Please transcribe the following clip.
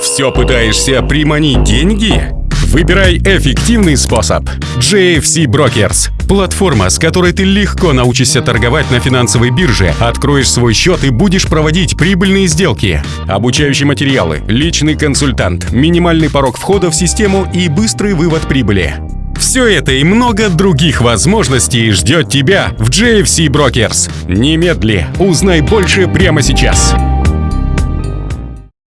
Все пытаешься приманить деньги? Выбирай эффективный способ. JFC Brokers – платформа, с которой ты легко научишься торговать на финансовой бирже, откроешь свой счет и будешь проводить прибыльные сделки. Обучающие материалы, личный консультант, минимальный порог входа в систему и быстрый вывод прибыли. Все это и много других возможностей ждет тебя в JFC Brokers. Немедли, узнай больше прямо сейчас.